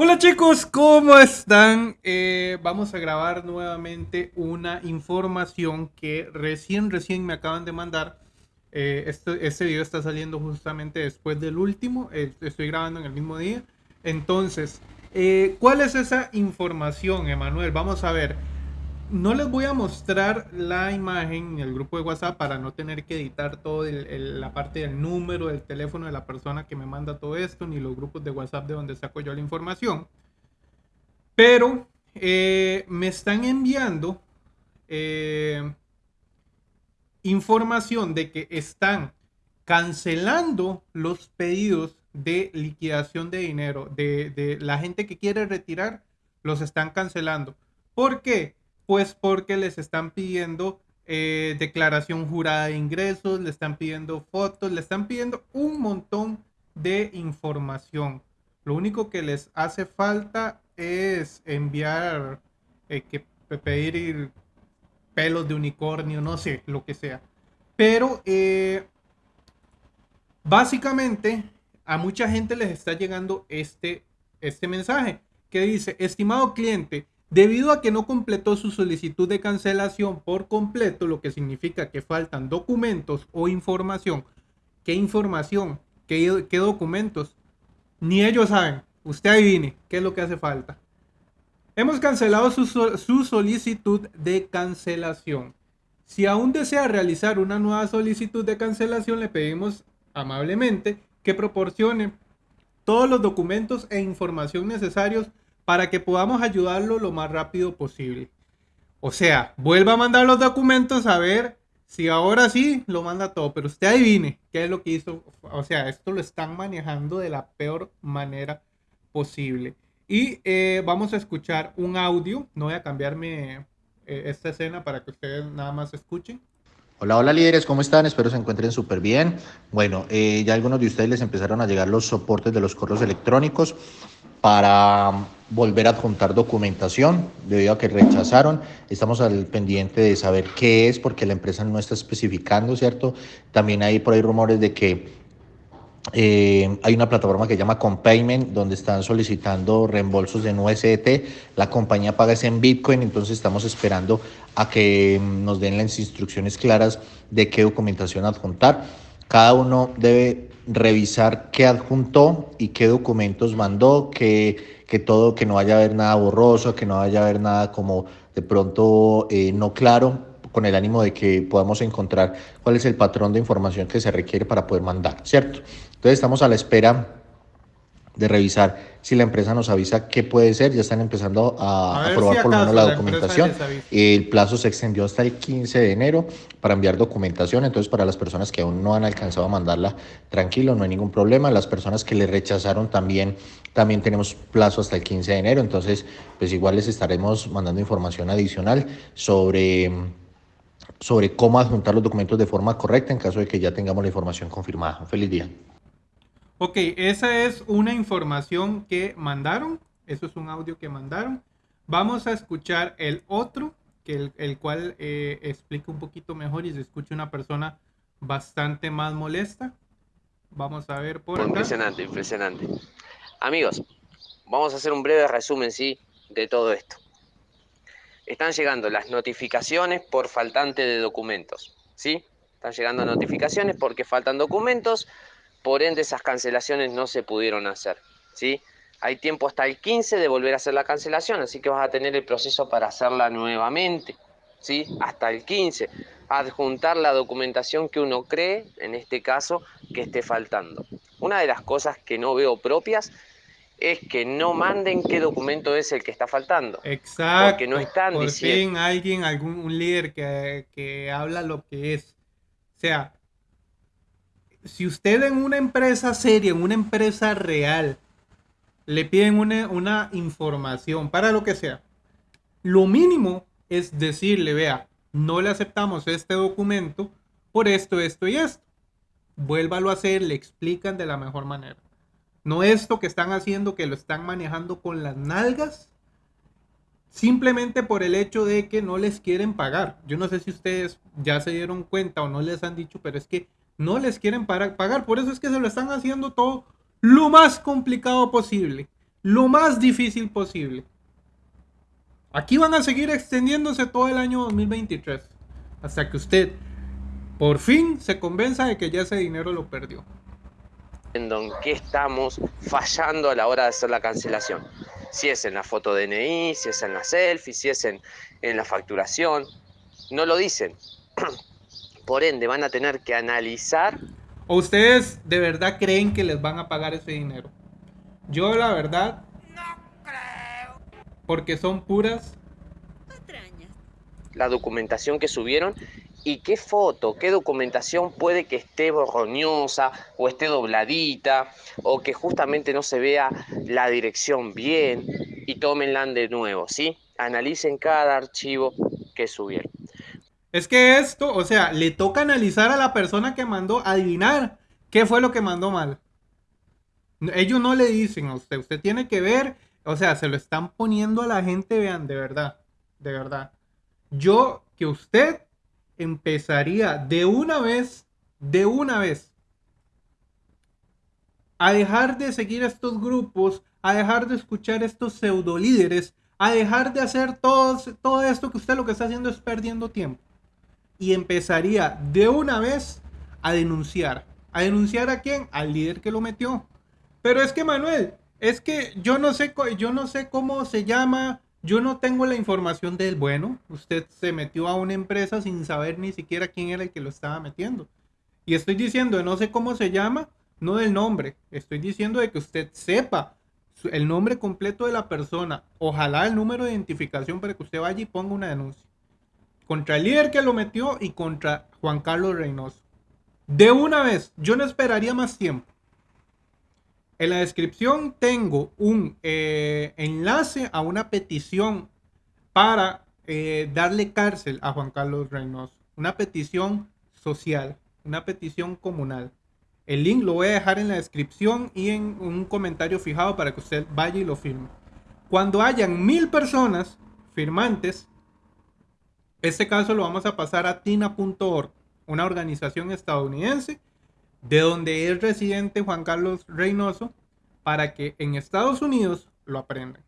Hola chicos, ¿cómo están? Eh, vamos a grabar nuevamente una información que recién, recién me acaban de mandar. Eh, este, este, video está saliendo justamente después del último, eh, estoy grabando en el mismo día. Entonces, ¿cuál es esa información, Emanuel? Vamos a ver no les voy a mostrar la imagen en el grupo de WhatsApp para no tener que editar toda la parte del número del teléfono de la persona que me manda todo esto, ni los grupos de WhatsApp de donde saco yo la información. Pero eh, me están enviando eh, información de que están cancelando los pedidos de liquidación de dinero de, de la gente que quiere retirar, los están cancelando. ¿Por qué? Pues porque les están pidiendo eh, declaración jurada de ingresos, le están pidiendo fotos, le están pidiendo un montón de información. Lo único que les hace falta es enviar, eh, que pedir pelos de unicornio, no sé, lo que sea. Pero eh, básicamente a mucha gente les está llegando este, este mensaje que dice, estimado cliente, Debido a que no completó su solicitud de cancelación por completo, lo que significa que faltan documentos o información. ¿Qué información? ¿Qué, documentos? Ni ellos saben. Usted adivine qué es lo que hace falta. Hemos cancelado su solicitud de cancelación. Si aún desea realizar una nueva solicitud de cancelación, le pedimos amablemente que proporcione todos los documentos e información necesarios para que podamos ayudarlo lo más rápido posible. O sea, vuelva a mandar los documentos a ver si ahora sí lo manda todo, pero usted adivine qué es lo que hizo. O sea, esto lo están manejando de la peor manera posible. Y eh, vamos a escuchar un audio. No voy a cambiarme eh, esta escena para que ustedes nada más escuchen. Hola, hola líderes, ¿cómo están? Espero se encuentren súper bien. Bueno, eh, ya algunos de ustedes les empezaron a llegar los soportes de los correos electrónicos para volver a adjuntar documentación debido a que rechazaron. Estamos al pendiente de saber qué es porque la empresa no está especificando, ¿cierto? También hay por ahí rumores de que eh, hay una plataforma que se llama Compayment donde están solicitando reembolsos en USDT. La compañía paga ese en Bitcoin, entonces estamos esperando a que nos den las instrucciones claras de qué documentación adjuntar. Cada uno debe revisar qué adjuntó y qué documentos mandó, que, que todo, que no vaya a haber nada borroso, que no vaya a haber nada como de pronto eh, no claro, con el ánimo de que podamos encontrar cuál es el patrón de información que se requiere para poder mandar, ¿cierto? Entonces estamos a la espera de revisar si la empresa nos avisa qué puede ser. Ya están empezando a, aprobar por lo menos la, documentación. El plazo se extendió hasta el 15 de enero para enviar documentación. Entonces, para las personas que aún no han alcanzado a mandarla, tranquilo, no hay ningún problema. Las personas que le rechazaron también, también tenemos plazo hasta el 15 de enero. Entonces, pues igual les estaremos mandando información adicional sobre sobre cómo adjuntar los documentos de forma correcta en caso de que ya tengamos la información confirmada. feliz día. Ok, esa es una información que mandaron. Eso es un audio que mandaron. Vamos a escuchar el otro, que el, cual eh, explica un poquito mejor y se escucha una persona bastante más molesta. Vamos a ver por Impresionante, impresionante. Amigos, vamos a hacer un breve resumen, sí, de todo esto. Están llegando las notificaciones por faltante de documentos, ¿sí? Están llegando notificaciones porque faltan documentos por ende esas cancelaciones no se pudieron hacer. ¿sí? Hay tiempo hasta el 15 de volver a hacer la cancelación, así que vas a tener el proceso para hacerla nuevamente. ¿sí? Hasta el 15. Adjuntar la documentación que uno cree, en este caso, que esté faltando. Una de las cosas que no veo propias es que no manden qué documento es el que está faltando. Exacto. Porque no están por diciendo. Fin alguien, algún un líder que, que habla lo que es. O sea, si usted en una empresa seria, en una empresa real, le piden una, información para lo que sea, lo mínimo es decirle, vea, no le aceptamos este documento por esto, esto y esto. Vuélvalo a hacer, le explican de la mejor manera. No esto que están haciendo, que lo están manejando con las nalgas, simplemente por el hecho de que no les quieren pagar. Yo no sé si ustedes ya se dieron cuenta o no les han dicho, pero es que no les quieren pagar. Por eso es que se lo están haciendo todo lo más complicado posible. lo más difícil posible. Aquí van a seguir extendiéndose todo el año 2023 hasta que usted por fin se convenza de que ya ese dinero lo perdió. En qué estamos fallando a la hora de hacer la cancelación. Si es en la foto DNI, si es en la selfie, si es en, en la facturación. No lo dicen. Por ende, van a tener que analizar. ¿O ustedes de verdad creen que les van a pagar ese dinero? Yo la verdad... No creo. Porque son puras... Patrañas. La documentación que subieron y qué foto, qué documentación puede que esté borroñosa o esté dobladita o que justamente no se vea la dirección bien y tómenla de nuevo, ¿sí? Analicen cada archivo que subieron. Es que esto, o sea, le toca analizar a la persona que mandó, adivinar qué fue lo que mandó mal. Ellos no le dicen a usted, usted tiene que ver, o sea, se lo están poniendo a la gente, vean, de verdad, de verdad. Yo, que usted empezaría de una vez, de una vez, a dejar de seguir estos grupos, a dejar de escuchar estos pseudo líderes, a dejar de hacer todo, todo esto que usted lo que está haciendo es perdiendo tiempo y empezaría de una vez a denunciar. ¿A denunciar a quién? Al líder que lo metió. Pero es que Manuel, es que yo no sé, yo no sé cómo se llama, yo no tengo la información del bueno. Usted se metió a una empresa sin saber ni siquiera quién era el que lo estaba metiendo. Y estoy diciendo, no sé cómo se llama, no del nombre. Estoy diciendo de que usted sepa el nombre completo de la persona. Ojalá el número de identificación para que usted vaya y ponga una denuncia contra el líder que lo metió y contra Juan Carlos Reynoso. De una vez, yo no esperaría más tiempo. En la descripción tengo un eh, enlace a una petición para eh, darle cárcel a Juan Carlos Reynoso. Una petición social, una petición comunal. El link lo voy a dejar en la descripción y en un comentario fijado para que usted vaya y lo firme. Cuando hayan mil personas firmantes, este caso lo vamos a pasar a tina.org, una organización estadounidense de donde es residente Juan Carlos Reynoso, para que en Estados Unidos lo aprendan.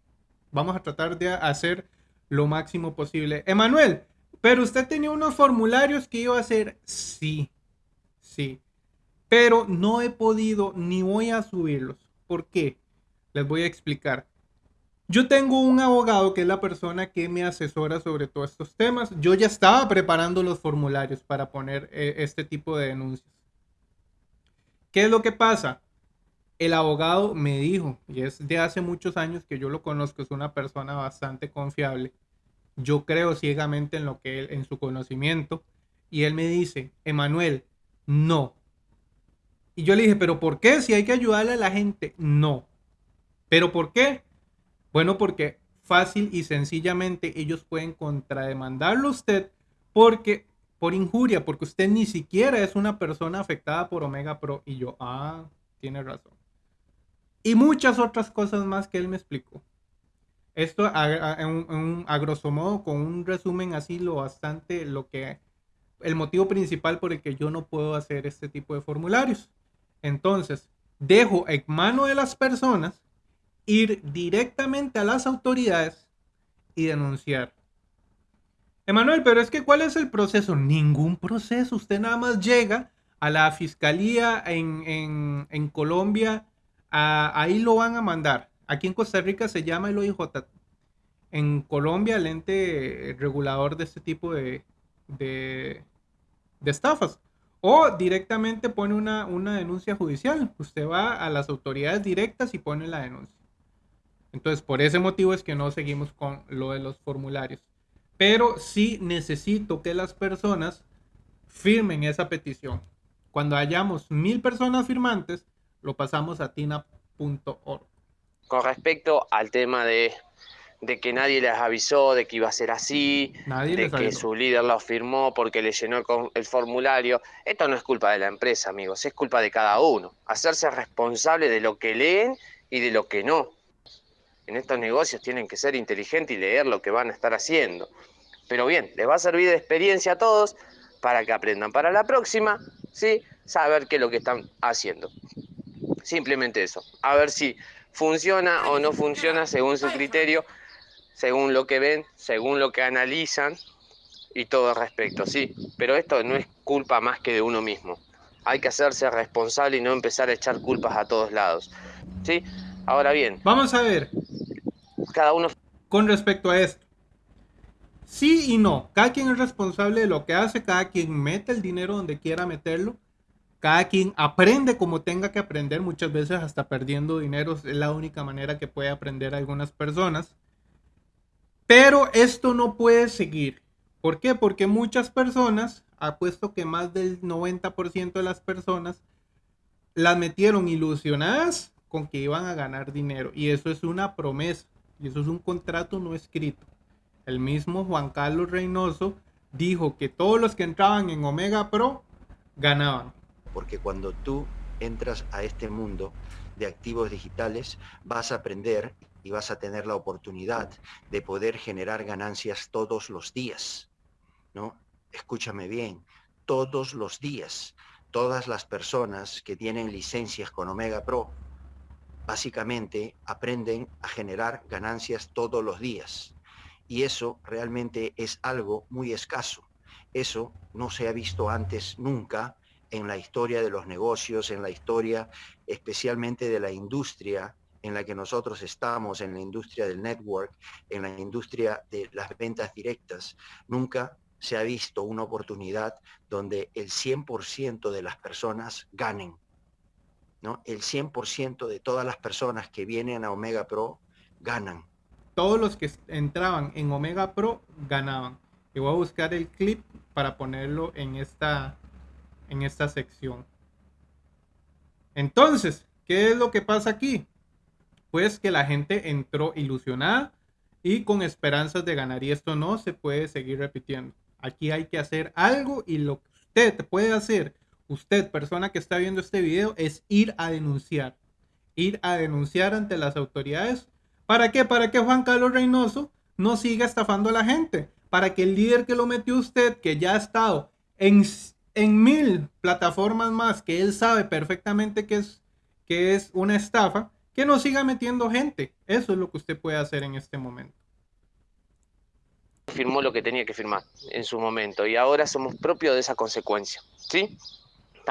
Vamos a tratar de hacer lo máximo posible. Emanuel, pero usted tenía unos formularios que iba a hacer. Sí, sí. Pero no he podido ni voy a subirlos. ¿Por qué? Les voy a explicar. Yo tengo un abogado que es la persona que me asesora sobre todos estos temas. Yo ya estaba preparando los formularios para poner eh, este tipo de denuncias. ¿Qué es lo que pasa? El abogado me dijo, y es de hace muchos años que yo lo conozco, es una persona bastante confiable. Yo creo ciegamente en lo que él, en su conocimiento. Y él me dice, Emanuel, no. Y yo le dije, pero ¿por qué? Si hay que ayudarle a la gente, no. ¿Pero por qué? Bueno, porque fácil y sencillamente ellos pueden contrademandarlo a usted porque por injuria, porque usted ni siquiera es una persona afectada por Omega Pro. Y yo, ah, tiene razón. Y muchas otras cosas más que él me explicó. Esto a, a grosso modo, con un resumen así, lo bastante, lo que, el motivo principal por el que yo no puedo hacer este tipo de formularios. Entonces, dejo en mano de las personas ir directamente a las autoridades y denunciar. Emanuel, pero es que ¿cuál es el proceso? Ningún proceso. Usted nada más llega a la fiscalía en, Colombia, ahí lo van a mandar. Aquí en Costa Rica se llama el OIJ. En Colombia, el ente regulador de este tipo de, de, estafas. O directamente pone una, una denuncia judicial. Usted va a las autoridades directas y pone la denuncia. Entonces, por ese motivo es que no seguimos con lo de los formularios. Pero sí necesito que las personas firmen esa petición. Cuando hayamos mil personas firmantes, lo pasamos a tina.org. Con respecto al tema de, que nadie les avisó de que iba a ser así, de que su líder lo firmó porque le llenó el formulario, esto no es culpa de la empresa, amigos, es culpa de cada uno. Hacerse responsable de lo que leen y de lo que no en estos negocios tienen que ser inteligentes y leer lo que van a estar haciendo. Pero bien, les va a servir de experiencia a todos para que aprendan para la próxima, ¿sí? Saber qué es lo que están haciendo. Simplemente eso. A ver si funciona o no funciona según su criterio, según lo que ven, según lo que analizan y todo respecto, sí. Pero esto no es culpa más que de uno mismo. Hay que hacerse responsable y no empezar a echar culpas a todos lados. ¿Sí? Ahora bien. Vamos a ver. Cada uno. Con respecto a esto. Sí y no. Cada quien es responsable de lo que hace. Cada quien mete el dinero donde quiera meterlo. Cada quien aprende como tenga que aprender. Muchas veces hasta perdiendo dinero es la única manera que puede aprender algunas personas. Pero esto no puede seguir. ¿Por qué? Porque muchas personas, apuesto que más del 90% de las personas, las metieron ilusionadas con que iban a ganar dinero. Y eso es una promesa. Y eso es un contrato no escrito. El mismo Juan Carlos Reynoso dijo que todos los que entraban en Omega Pro ganaban. Porque cuando tú entras a este mundo de activos digitales, vas a aprender y vas a tener la oportunidad de poder generar ganancias todos los días. ¿no? Escúchame bien, todos los días, todas las personas que tienen licencias con Omega Pro, básicamente aprenden a generar ganancias todos los días. Y eso realmente es algo muy escaso. Eso no se ha visto antes nunca en la historia de los negocios, en la historia especialmente de la industria en la que nosotros estamos, en la industria del network, en la industria de las ventas directas. Nunca se ha visto una oportunidad donde el 100% de las personas ganen. ¿No? El 100% de todas las personas que vienen a Omega Pro ganan. Todos los que entraban en Omega Pro ganaban. Y voy a buscar el clip para ponerlo en esta, en esta sección. Entonces, ¿qué es lo que pasa aquí? Pues que la gente entró ilusionada y con esperanzas de ganar. Y esto no se puede seguir repitiendo. Aquí hay que hacer algo y lo que usted puede hacer, usted, persona que está viendo este video, es ir a denunciar. Ir a denunciar ante las autoridades. ¿Para qué? Para que Juan Carlos Reynoso no siga estafando a la gente. Para que el líder que lo metió usted, que ya ha estado en, en mil plataformas más, que él sabe perfectamente que es, que es una estafa, que no siga metiendo gente. Eso es lo que usted puede hacer en este momento firmó lo que tenía que firmar en su momento y ahora somos propios de esa consecuencia. ¿sí?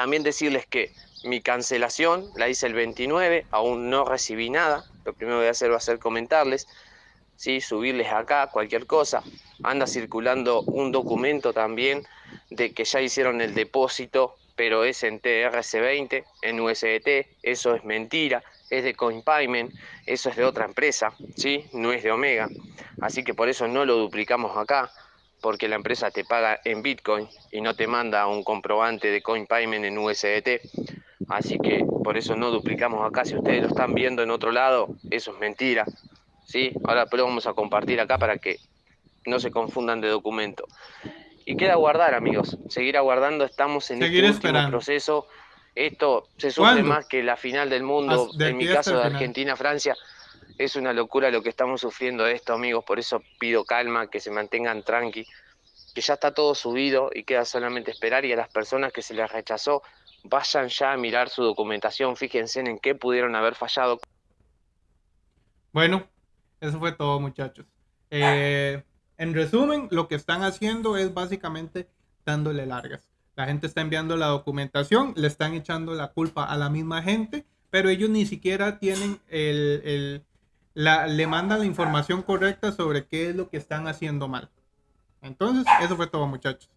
También decirles que mi cancelación la hice el 29, aún no recibí nada. Lo primero que voy a hacer va a ser comentarles, ¿sí? subirles acá cualquier cosa. Anda circulando un documento también de que ya hicieron el depósito, pero es en TRC20, en USDT. Eso es mentira es de CoinPayment, eso es de otra empresa, ¿sí? No es de Omega. Así que por eso no lo duplicamos acá, porque la empresa te paga en Bitcoin y no te manda un comprobante de CoinPayment en USDT. Así que por eso no duplicamos acá. Si ustedes lo están viendo en otro lado, eso es mentira. ¿sí? Ahora pero vamos a compartir acá para que no se confundan de documento. Y queda guardar, amigos. Seguir aguardando. Estamos en este último proceso esto se sufre más que la final del mundo, en mi caso de Argentina-Francia. Es una locura lo que estamos sufriendo esto, amigos. Por eso pido calma, que se mantengan tranqui, que ya está todo subido y queda solamente esperar. Y a las personas que se les rechazó, vayan ya a mirar su documentación, fíjense en qué pudieron haber fallado. Bueno, eso fue todo, muchachos. Eh, en resumen, lo que están haciendo es básicamente dándole largas. La gente está enviando la documentación, le están echando la culpa a la misma gente, pero ellos ni siquiera tienen el, la, le mandan la información correcta sobre qué es lo que están haciendo mal. Entonces, eso fue todo, muchachos.